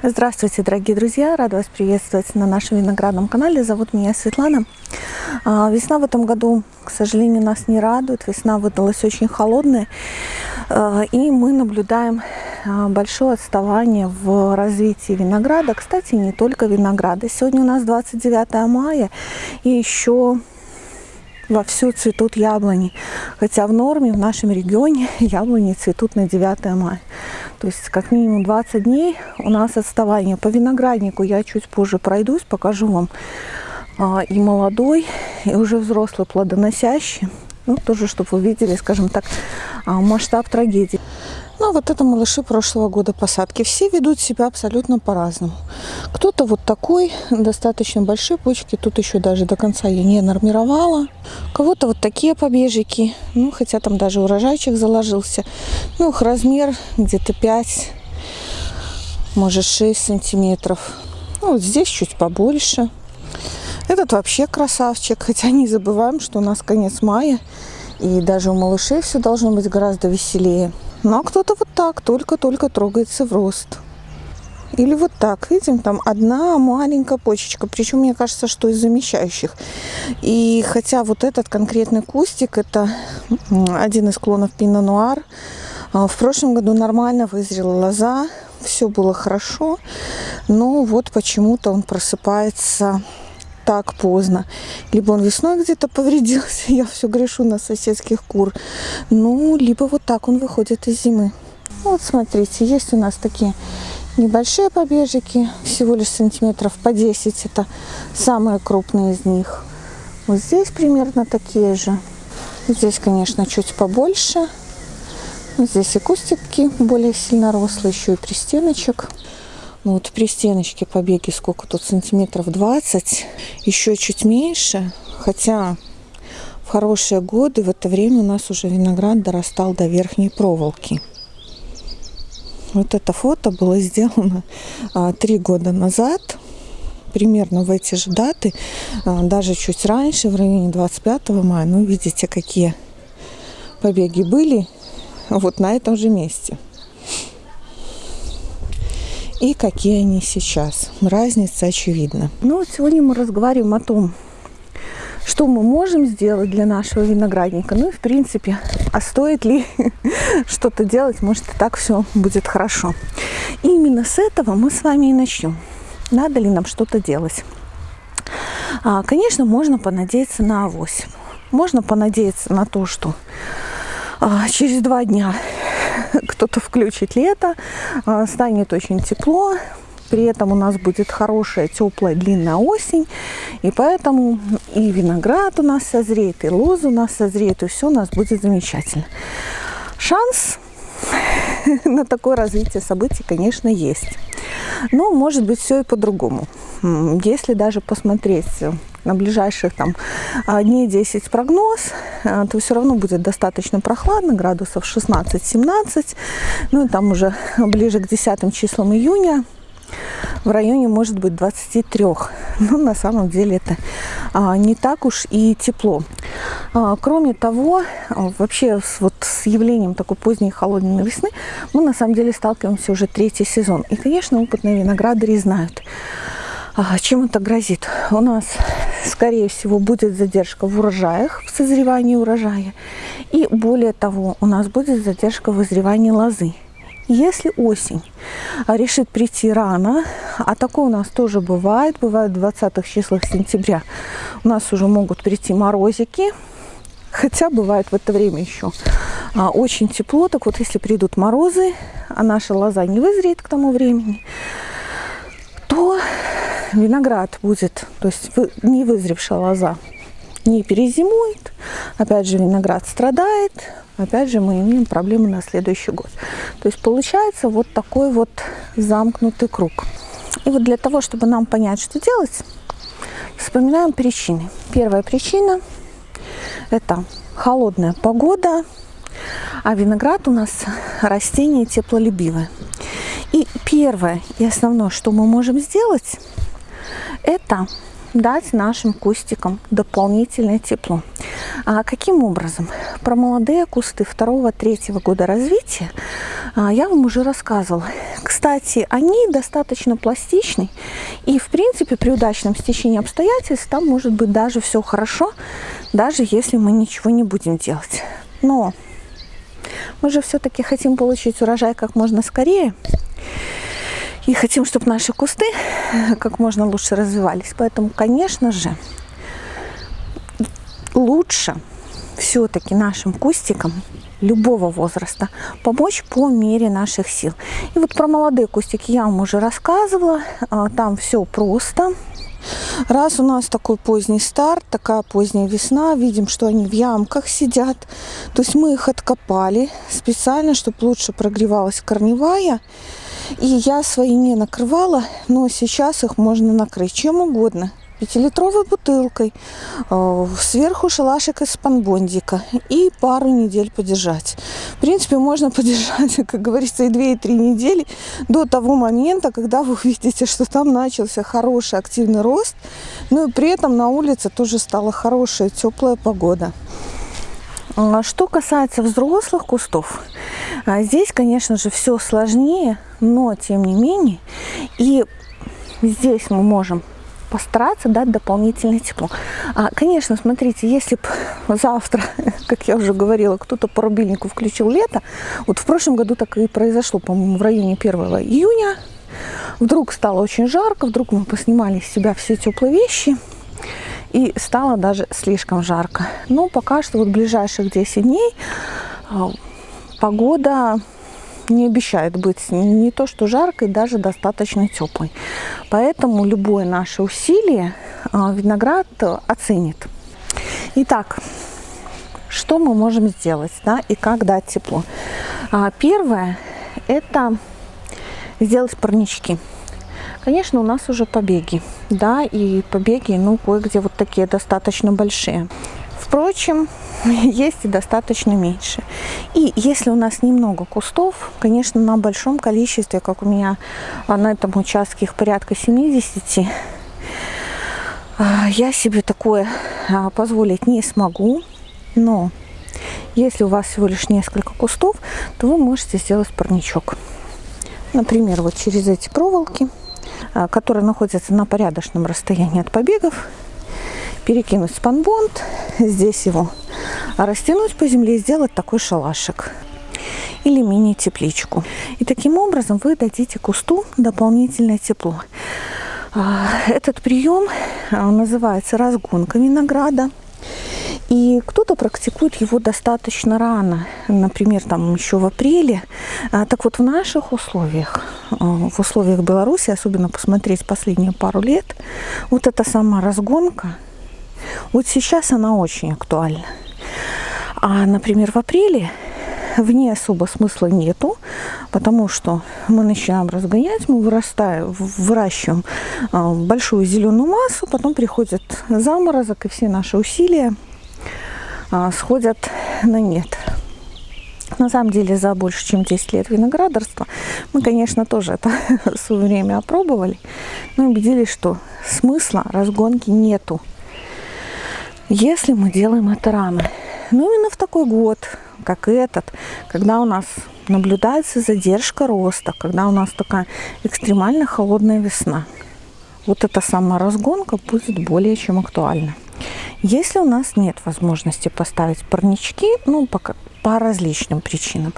Здравствуйте, дорогие друзья! Рада вас приветствовать на нашем виноградном канале. Зовут меня Светлана. А, весна в этом году, к сожалению, нас не радует. Весна выдалась очень холодная. А, и мы наблюдаем а, большое отставание в развитии винограда. Кстати, не только винограда. Сегодня у нас 29 мая. И еще вовсю цветут яблони. Хотя в норме в нашем регионе яблони цветут на 9 мая. То есть как минимум 20 дней у нас отставание. По винограднику я чуть позже пройдусь, покажу вам а, и молодой, и уже взрослый плодоносящий. Ну, тоже, чтобы вы видели, скажем так, а, масштаб трагедии. Ну, вот это малыши прошлого года посадки. Все ведут себя абсолютно по-разному. Кто-то вот такой, достаточно большие почки. Тут еще даже до конца я не нормировала. Кого-то вот такие побежики. Ну, хотя там даже урожайчик заложился. Ну, их размер где-то 5, может 6 сантиметров. Ну, вот здесь чуть побольше. Этот вообще красавчик. Хотя не забываем, что у нас конец мая. И даже у малышей все должно быть гораздо веселее. Ну, а кто-то вот так, только-только трогается в рост. Или вот так, видим, там одна маленькая почечка. Причем, мне кажется, что из замещающих. И хотя вот этот конкретный кустик, это один из клонов Пино Нуар. А, в прошлом году нормально вызрела лоза, все было хорошо. Но вот почему-то он просыпается так поздно. Либо он весной где-то повредился, я все грешу на соседских кур. Ну, либо вот так он выходит из зимы. Вот смотрите, есть у нас такие небольшие побежики, всего лишь сантиметров по 10. Это самые крупные из них. Вот здесь примерно такие же. Здесь, конечно, чуть побольше. Здесь и кустики более сильно рослые, еще и пристеночек. Ну вот при стеночке побеги сколько тут сантиметров 20, еще чуть меньше, хотя в хорошие годы в это время у нас уже виноград дорастал до верхней проволоки. Вот это фото было сделано а, три года назад, примерно в эти же даты, а, даже чуть раньше, в районе 25 мая. Ну, видите, какие побеги были вот на этом же месте и какие они сейчас. Разница очевидна. Ну, сегодня мы разговариваем о том, что мы можем сделать для нашего виноградника. Ну и, в принципе, а стоит ли что-то делать, может, и так все будет хорошо. И именно с этого мы с вами и начнем. Надо ли нам что-то делать? А, конечно, можно понадеяться на авось. Можно понадеяться на то, что через два дня кто-то включит лето, а, станет очень тепло, при этом у нас будет хорошая, теплая, длинная осень, и поэтому и виноград у нас созреет, и лоза у нас созреет, и все у нас будет замечательно. Шанс на такое развитие событий, конечно, есть. Но может быть все и по-другому. Если даже посмотреть на ближайших там а, дней 10 прогноз, а, то все равно будет достаточно прохладно, градусов 16-17. Ну и там уже ближе к 10 числам июня в районе может быть 23. Но на самом деле это а, не так уж и тепло. Кроме того, вообще вот, с явлением такой поздней холодной весны мы на самом деле сталкиваемся уже третий сезон. И, конечно, опытные виноградари знают, чем это грозит. У нас, скорее всего, будет задержка в урожаях, в созревании урожая. И более того, у нас будет задержка в вызревании лозы. Если осень решит прийти рано, а такое у нас тоже бывает, бывает в 20-х числах сентября, у нас уже могут прийти морозики, хотя бывает в это время еще а, очень тепло. Так вот, если придут морозы, а наша лоза не вызреет к тому времени, то виноград будет, то есть не вызревшая лоза не перезимует, опять же виноград страдает, опять же мы имеем проблемы на следующий год. То есть получается вот такой вот замкнутый круг. И вот для того, чтобы нам понять, что делать, вспоминаем причины. Первая причина – это холодная погода, а виноград у нас растение теплолюбивое. И первое и основное, что мы можем сделать, это дать нашим кустикам дополнительное тепло. А каким образом? Про молодые кусты второго-третьего года развития а, я вам уже рассказывала. Кстати, они достаточно пластичны, и, в принципе, при удачном стечении обстоятельств там может быть даже все хорошо, даже если мы ничего не будем делать. Но мы же все-таки хотим получить урожай как можно скорее, и хотим, чтобы наши кусты как можно лучше развивались. Поэтому, конечно же, лучше все-таки нашим кустикам любого возраста помочь по мере наших сил. И вот про молодые кустики я вам уже рассказывала. А, там все просто. Раз у нас такой поздний старт, такая поздняя весна, видим, что они в ямках сидят. То есть мы их откопали специально, чтобы лучше прогревалась корневая. И я свои не накрывала, но сейчас их можно накрыть чем угодно пятилитровой бутылкой, э, сверху шалашик из спанбондика и пару недель подержать. В принципе, можно подержать, как говорится, и две, и три недели до того момента, когда вы увидите, что там начался хороший активный рост, ну и при этом на улице тоже стала хорошая теплая погода. А что касается взрослых кустов, а здесь, конечно же, все сложнее, но тем не менее, и здесь мы можем постараться дать дополнительное тепло. А, конечно, смотрите, если бы завтра, как я уже говорила, кто-то по рубильнику включил лето, вот в прошлом году так и произошло, по-моему, в районе 1 июня, вдруг стало очень жарко, вдруг мы поснимали с себя все теплые вещи, и стало даже слишком жарко. Но пока что вот ближайших 10 дней а, погода не обещает быть не то что жаркой, даже достаточно теплой. Поэтому любое наше усилие а, виноград оценит. Итак, что мы можем сделать да, и как дать тепло? А, первое – это сделать парнички. Конечно, у нас уже побеги, да, и побеги, ну, кое-где вот такие достаточно большие. Впрочем, есть и достаточно меньше. И если у нас немного кустов, конечно, на большом количестве, как у меня на этом участке их порядка 70, а, я себе такое а, позволить не смогу. Но если у вас всего лишь несколько кустов, то вы можете сделать парничок. Например, вот через эти проволоки, а, которые находятся на порядочном расстоянии от побегов, перекинуть спанбонд, здесь его растянуть по земле и сделать такой шалашик или мини-тепличку. И таким образом вы дадите кусту дополнительное тепло. А, этот прием а, называется разгонка винограда. И кто-то практикует его достаточно рано, например, там еще в апреле. А, так вот, в наших условиях, в условиях Беларуси, особенно посмотреть последние пару лет, вот эта сама разгонка – вот сейчас она очень актуальна. А, например, в апреле в ней особо смысла нету, потому что мы начинаем разгонять, мы вырастаем, выращиваем а, большую зеленую массу, потом приходит заморозок, и все наши усилия а, сходят на нет. На самом деле за больше, чем 10 лет виноградарства мы, конечно, тоже это в свое время опробовали, но убедились, что смысла разгонки нету если мы делаем это рано. Ну, именно в такой год, как этот, когда у нас наблюдается задержка роста, когда у нас такая экстремально холодная весна. Вот эта сама разгонка будет более чем актуальна. Если у нас нет возможности поставить парнички, ну, пока, по различным причинам.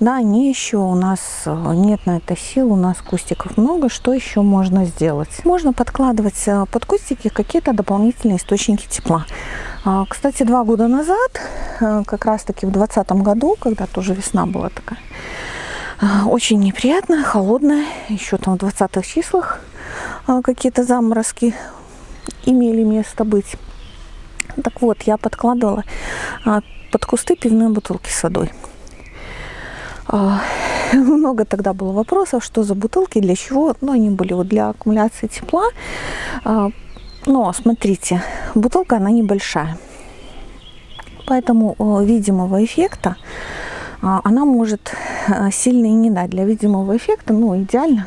Да, они еще у нас э, нет на это сил, у нас кустиков много. Что еще можно сделать? Можно подкладывать э, под кустики какие-то дополнительные источники тепла. А, кстати, два года назад, э, как раз таки в 2020 году, когда тоже весна была такая, очень неприятная, холодная, еще там в 20-х числах какие-то заморозки имели место быть. Так вот, я подкладывала под кусты пивные бутылки с водой. А, много тогда было вопросов, что за бутылки, для чего. Ну, они были вот для аккумуляции тепла. А, но, смотрите, бутылка, она небольшая. Поэтому видимого эффекта а, она может сильно и не дать. Для видимого эффекта, ну, идеально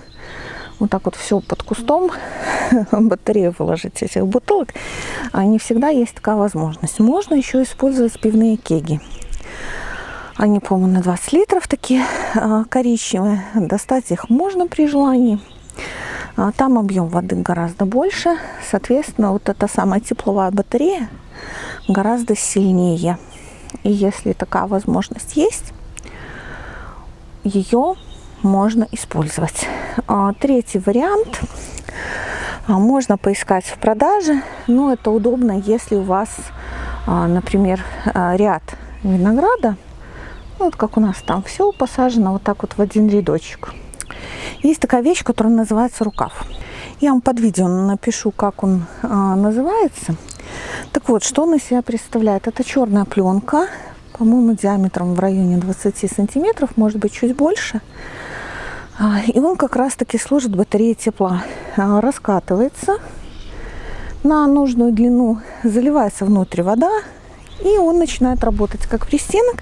вот так вот все под кустом батарею выложить этих бутылок, а не всегда есть такая возможность. Можно еще использовать пивные кеги. Они, по-моему, на 20 литров такие а, коричневые. Достать их можно при желании. А, там объем воды гораздо больше. Соответственно, вот эта самая тепловая батарея гораздо сильнее. И если такая возможность есть, ее можно использовать. А, третий вариант. Можно поискать в продаже, но это удобно, если у вас, например, ряд винограда, вот как у нас там все посажено вот так вот в один рядочек. Есть такая вещь, которая называется рукав. Я вам под видео напишу, как он а, называется. Так вот, что он из себя представляет? Это черная пленка, по-моему, диаметром в районе 20 сантиметров, может быть, чуть больше. А, и он как раз-таки служит батареей тепла. А, раскатывается на нужную длину, заливается внутрь вода, и он начинает работать как пристенок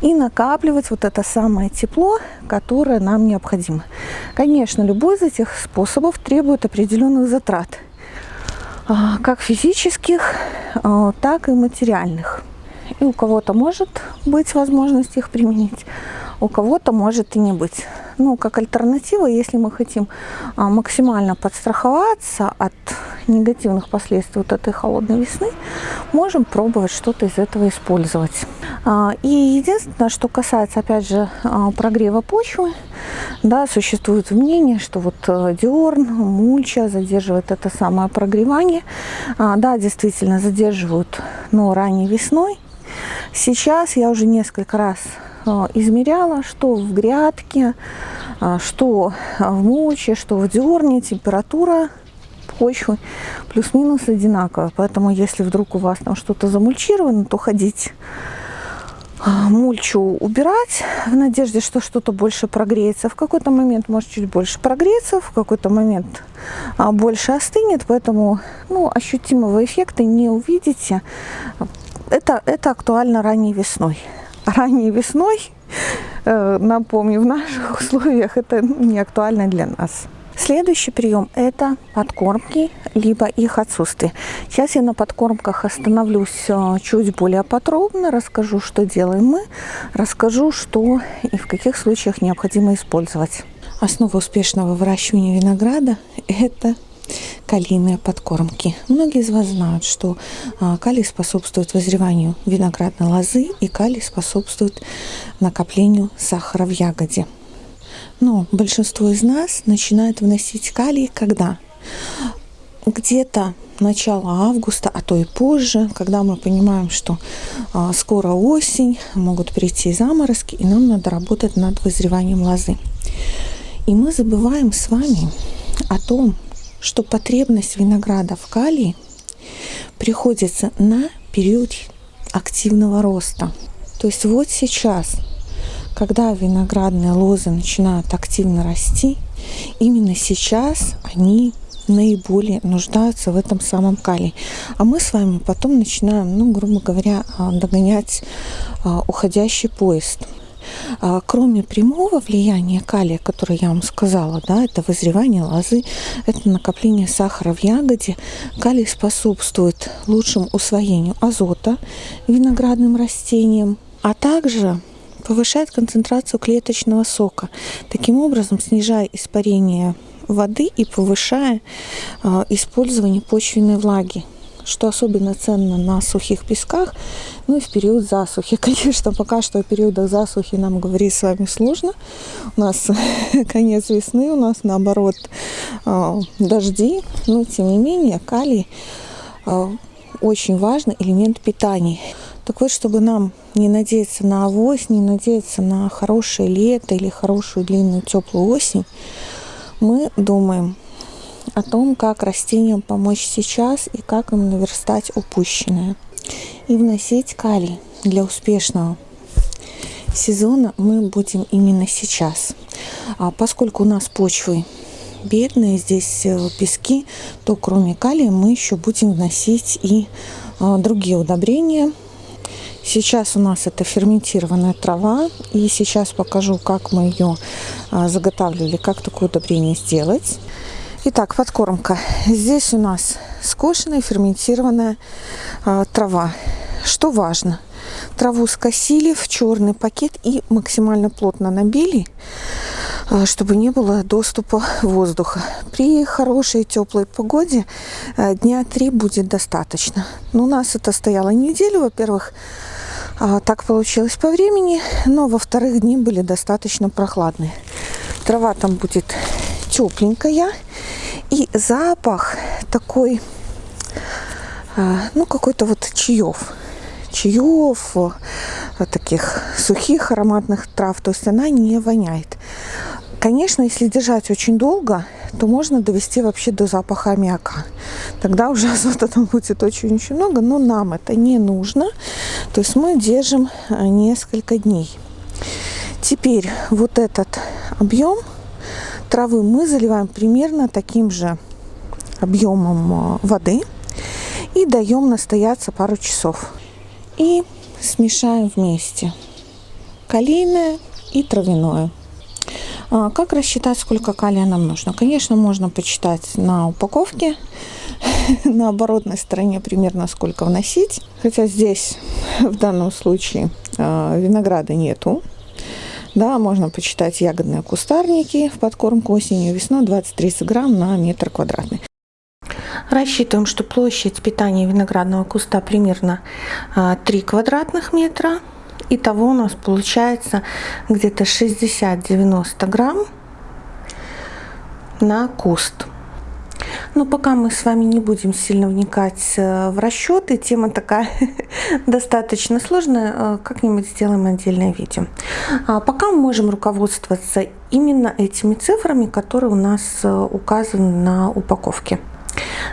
и накапливать вот это самое тепло, которое нам необходимо. Конечно, любой из этих способов требует определенных затрат, а, как физических, так и материальных. И у кого-то может быть возможность их применить, у кого-то может и не быть. Ну, как альтернатива, если мы хотим а, максимально подстраховаться от негативных последствий вот этой холодной весны, можем пробовать что-то из этого использовать. А, и единственное, что касается, опять же, а, прогрева почвы, да, существует мнение, что вот диорн, мульча задерживает это самое прогревание. Да, действительно задерживают, но ранней весной. Сейчас я уже несколько раз измеряла, что в грядке, э, что в мульче, что в диорне температура почвы плюс-минус одинаковая. Поэтому если вдруг у вас там что-то замульчировано, то ходить мульчу убирать в надежде, что что-то больше прогреется. В какой-то момент может чуть больше прогреться, в какой-то момент а, больше остынет, поэтому ну, ощутимого эффекта не увидите. Это, это актуально ранней весной. Ранней весной, э, напомню, в наших условиях это не актуально для нас. Следующий прием – это подкормки, либо их отсутствие. Сейчас я на подкормках остановлюсь э, чуть более подробно, расскажу, что делаем мы, расскажу, что и в каких случаях необходимо использовать. Основа успешного выращивания винограда – это калийные подкормки. Многие из вас знают, что а, калий способствует вызреванию виноградной лозы и калий способствует накоплению сахара в ягоде. Но большинство из нас начинает вносить калий когда? Где-то начало августа, а то и позже, когда мы понимаем, что а, скоро осень, могут прийти заморозки, и нам надо работать над вызреванием лозы. И мы забываем с вами о том, что потребность винограда в калии приходится на период активного роста. То есть вот сейчас когда виноградные лозы начинают активно расти, именно сейчас они наиболее нуждаются в этом самом калии. А мы с вами потом начинаем, ну, грубо говоря, а, догонять а, уходящий поезд. А, кроме прямого влияния калия, которое я вам сказала, да, это вызревание лозы, это накопление сахара в ягоде, калий способствует лучшему усвоению азота виноградным растениям, а также повышает концентрацию клеточного сока, таким образом снижая испарение воды и повышая э, использование почвенной влаги что особенно ценно на сухих песках, ну и в период засухи. Конечно, пока что о периодах засухи нам говорить с вами сложно. У нас конец весны, у нас наоборот э, дожди, но тем не менее калий э, очень важный элемент питания. Так вот, чтобы нам не надеяться на авось, не надеяться на хорошее лето или хорошую длинную теплую осень, мы думаем о том, как растениям помочь сейчас и как им наверстать упущенное. И вносить калий для успешного сезона мы будем именно сейчас. А поскольку у нас почвы бедные, здесь э, пески, то кроме калия мы еще будем вносить и а, другие удобрения, Сейчас у нас это ферментированная трава. И сейчас покажу, как мы ее а, заготавливали, как такое удобрение сделать. Итак, подкормка. Здесь у нас скошенная ферментированная а, трава. Что важно? Траву скосили в черный пакет и максимально плотно набили, а, чтобы не было доступа воздуха. При хорошей теплой погоде а, дня три будет достаточно. Но у нас это стояло неделю. Во-первых, а, так получилось по времени, но во-вторых, дни были достаточно прохладные. Трава там будет тепленькая. И запах такой, ну, какой-то вот чаев чаев, э, таких сухих ароматных трав, то есть она не воняет. Конечно, если держать очень долго, то можно довести вообще до запаха аммиака. Тогда уже азота там будет очень-очень много, но нам это не нужно. То есть мы держим э, несколько дней. Теперь вот этот объем травы мы заливаем примерно таким же объемом э, воды и даем настояться пару часов и смешаем вместе калийное и травяное. А, как рассчитать, сколько калия нам нужно? Конечно, можно почитать на упаковке, на оборотной стороне примерно сколько вносить. Хотя здесь в данном случае а, винограда нету. Да, можно почитать ягодные кустарники в подкормку осенью весной 20-30 грамм на метр квадратный. Рассчитываем, что площадь питания виноградного куста примерно 3 а, квадратных метра. Итого у нас получается где-то 60-90 грамм на куст. Но пока мы с вами не будем сильно вникать э, в расчеты, тема такая достаточно сложная, э, как-нибудь сделаем отдельное видео. А пока мы можем руководствоваться именно этими цифрами, которые у нас э, указаны на упаковке.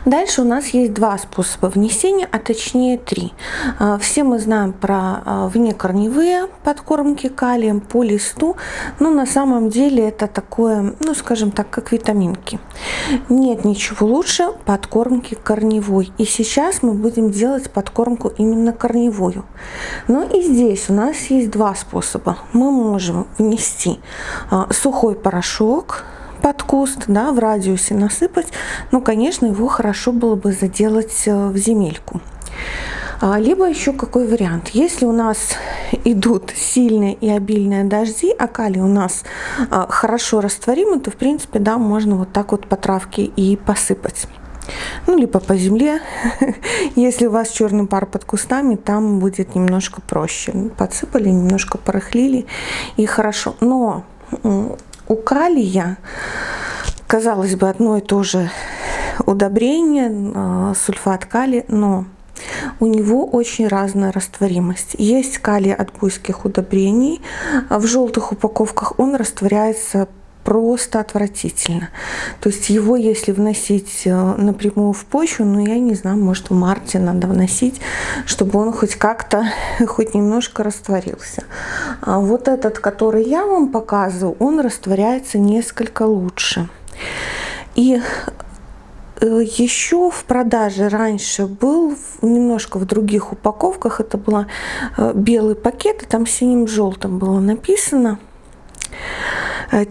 Дальше у нас есть два способа внесения, а точнее три. А, все мы знаем про а, внекорневые подкормки калием по листу, но на самом деле это такое, ну скажем так, как витаминки. Нет ничего лучше подкормки корневой. И сейчас мы будем делать подкормку именно корневую. Но и здесь у нас есть два способа. Мы можем внести а, сухой порошок, под куст, да, в радиусе насыпать. Ну, конечно, его хорошо было бы заделать э, в земельку. А, либо еще какой вариант. Если у нас идут сильные и обильные дожди, а калий у нас а, хорошо растворимый, то в принципе, да, можно вот так вот по травке и посыпать. Ну, либо по земле. Если у вас черный пар под кустами, там будет немножко проще. Подсыпали, немножко порыхлили и хорошо. Но у калия, казалось бы, одно и то же удобрение, а, сульфат калия, но у него очень разная растворимость. Есть калий от буйских удобрений. В желтых упаковках он растворяется просто отвратительно. То есть его, если вносить э, напрямую в почву, ну, я не знаю, может, в марте надо вносить, чтобы он хоть как-то, хоть немножко растворился. А вот этот, который я вам показываю, он растворяется несколько лучше. И э, еще в продаже раньше был немножко в других упаковках. Это был э, белый пакет, и там синим-желтым было написано –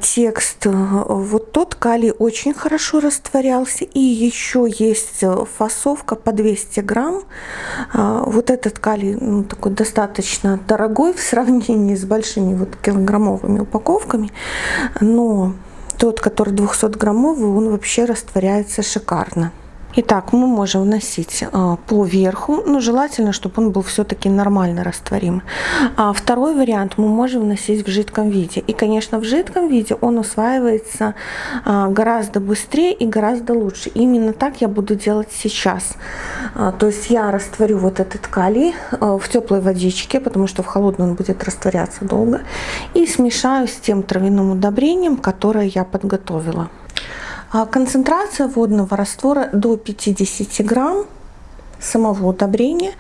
текст. Э, вот тот калий очень хорошо растворялся. И еще есть э, фасовка по 200 грамм. Вот этот калий ну, такой достаточно дорогой в сравнении с большими вот килограммовыми упаковками. Но тот, который 200 граммовый, он вообще растворяется шикарно. Итак, мы можем вносить а, по верху, но желательно, чтобы он был все-таки нормально растворим. А второй вариант мы можем вносить в жидком виде. И, конечно, в жидком виде он усваивается а, гораздо быстрее и гораздо лучше. Именно так я буду делать сейчас. А, то есть я растворю вот этот калий в теплой водичке, потому что в холодной он будет растворяться долго. И смешаю с тем травяным удобрением, которое я подготовила. А концентрация водного раствора до 50 грамм самого удобрения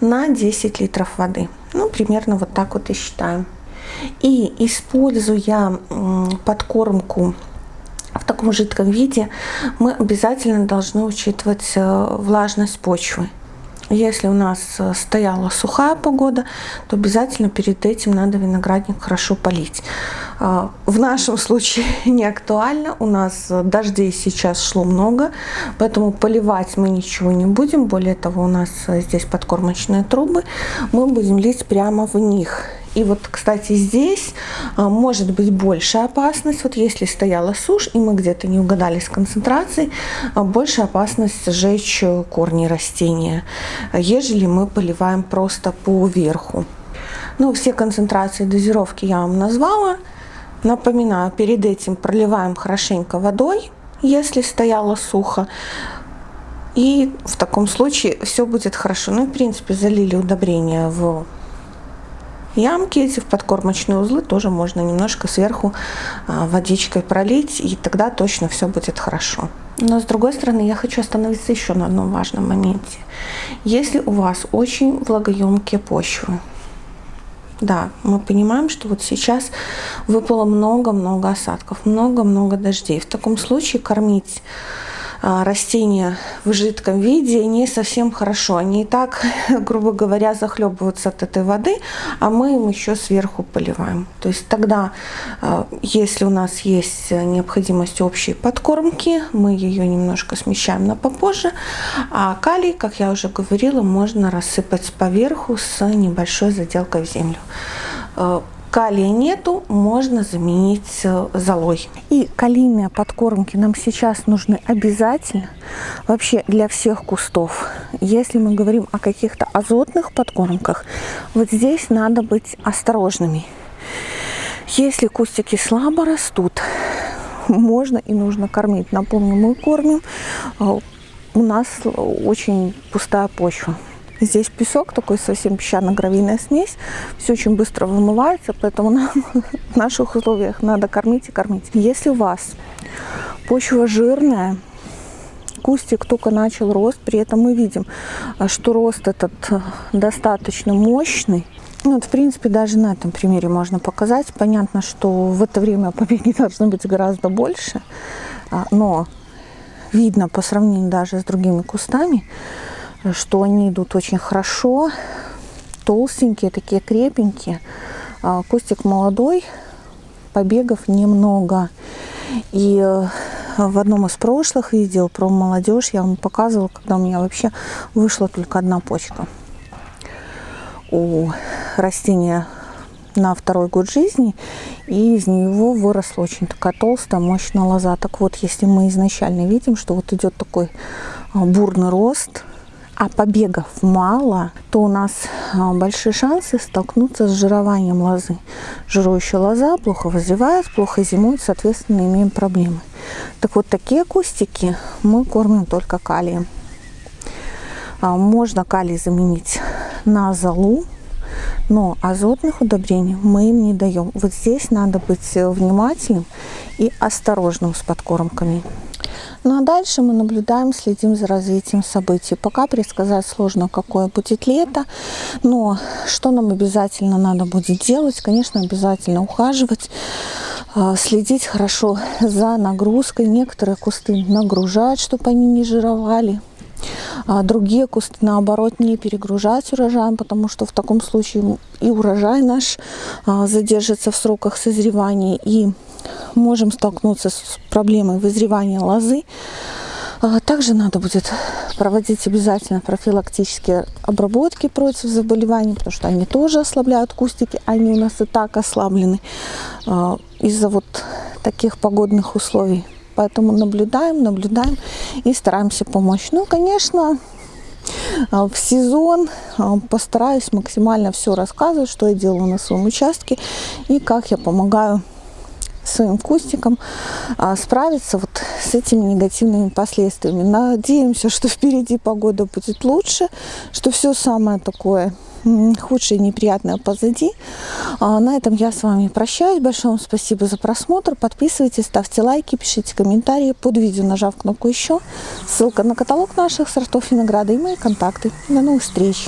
на 10 литров воды. Ну, примерно вот так вот и считаем. И используя подкормку в таком жидком виде, мы обязательно должны учитывать э, влажность почвы. Если у нас э, стояла сухая погода, то обязательно перед этим надо виноградник хорошо полить. А, в нашем случае не актуально. У нас дождей сейчас шло много, поэтому поливать мы ничего не будем. Более того, у нас здесь подкормочные трубы. Мы будем лить прямо в них. И вот, кстати, здесь а, может быть большая опасность. Вот если стояла сушь, и мы где-то не угадали с концентрацией, а, больше опасность сжечь корни растения, ежели мы поливаем просто по верху. Ну, все концентрации дозировки я вам назвала. Напоминаю, перед этим проливаем хорошенько водой, если стояло сухо. И в таком случае все будет хорошо. Ну, в принципе, залили удобрения в ямки эти, в подкормочные узлы, тоже можно немножко сверху а, водичкой пролить, и тогда точно все будет хорошо. Но с другой стороны, я хочу остановиться еще на одном важном моменте. Если у вас очень влагоемкие почвы, да, мы понимаем, что вот сейчас выпало много-много осадков, много-много дождей. В таком случае кормить растения в жидком виде не совсем хорошо. Они и так, грубо говоря, захлебываются от этой воды, а мы им еще сверху поливаем. То есть тогда, а, если у нас есть необходимость общей подкормки, мы ее немножко смещаем на попозже, а калий, как я уже говорила, можно рассыпать поверху с небольшой заделкой в землю а, калия нету, можно заменить э, золой. И калийные подкормки нам сейчас нужны обязательно, вообще для всех кустов. Если мы говорим о каких-то азотных подкормках, вот здесь надо быть осторожными. Если кустики слабо растут, можно и нужно кормить. Напомню, мы кормим, э, у нас очень пустая почва. Здесь песок такой совсем песчано-гравийная смесь. Все очень быстро вымывается, поэтому нам в наших условиях надо кормить и кормить. Если у вас почва жирная, кустик только начал рост, при этом мы видим, что рост этот э, достаточно мощный. Ну, вот, в принципе, даже на этом примере можно показать. Понятно, что в это время побеги должно быть гораздо больше, а, но видно по сравнению даже с другими кустами, что они идут очень хорошо, толстенькие, такие крепенькие. А, кустик молодой, побегов немного. И э, в одном из прошлых видео про молодежь я вам показывала, когда у меня вообще вышла только одна почка. У растения на второй год жизни, и из него выросла очень такая толстая, мощная лоза. Так вот, если мы изначально видим, что вот идет такой а, бурный рост, а побегов мало, то у нас а, большие шансы столкнуться с жированием лозы. Жирующая лоза плохо вызревает, плохо зимует, соответственно, имеем проблемы. Так вот, такие кустики мы кормим только калием. А, можно калий заменить на золу, но азотных удобрений мы им не даем. Вот здесь надо быть внимательным и осторожным с подкормками. Ну а дальше мы наблюдаем, следим за развитием событий. Пока предсказать сложно, какое будет лето, но что нам обязательно надо будет делать? Конечно, обязательно ухаживать, а, следить хорошо за нагрузкой. Некоторые кусты нагружать, чтобы они не жировали. А другие кусты, наоборот, не перегружать урожаем, потому что в таком случае и урожай наш а, задержится в сроках созревания, и можем столкнуться с проблемой вызревания лозы. А, также надо будет проводить обязательно профилактические обработки против заболеваний, потому что они тоже ослабляют кустики, они у нас и так ослаблены а, из-за вот таких погодных условий. Поэтому наблюдаем, наблюдаем и стараемся помочь. Ну, конечно, а, в сезон постараюсь максимально все рассказывать, что я делаю на своем участке и как я помогаю своим кустиком а, справиться вот с этими негативными последствиями. Надеемся, что впереди погода будет лучше, что все самое такое худшее и неприятное позади. А, на этом я с вами прощаюсь. Большое вам спасибо за просмотр. Подписывайтесь, ставьте лайки, пишите комментарии под видео, нажав кнопку «Еще». Ссылка на каталог наших сортов винограда и мои контакты. До новых встреч!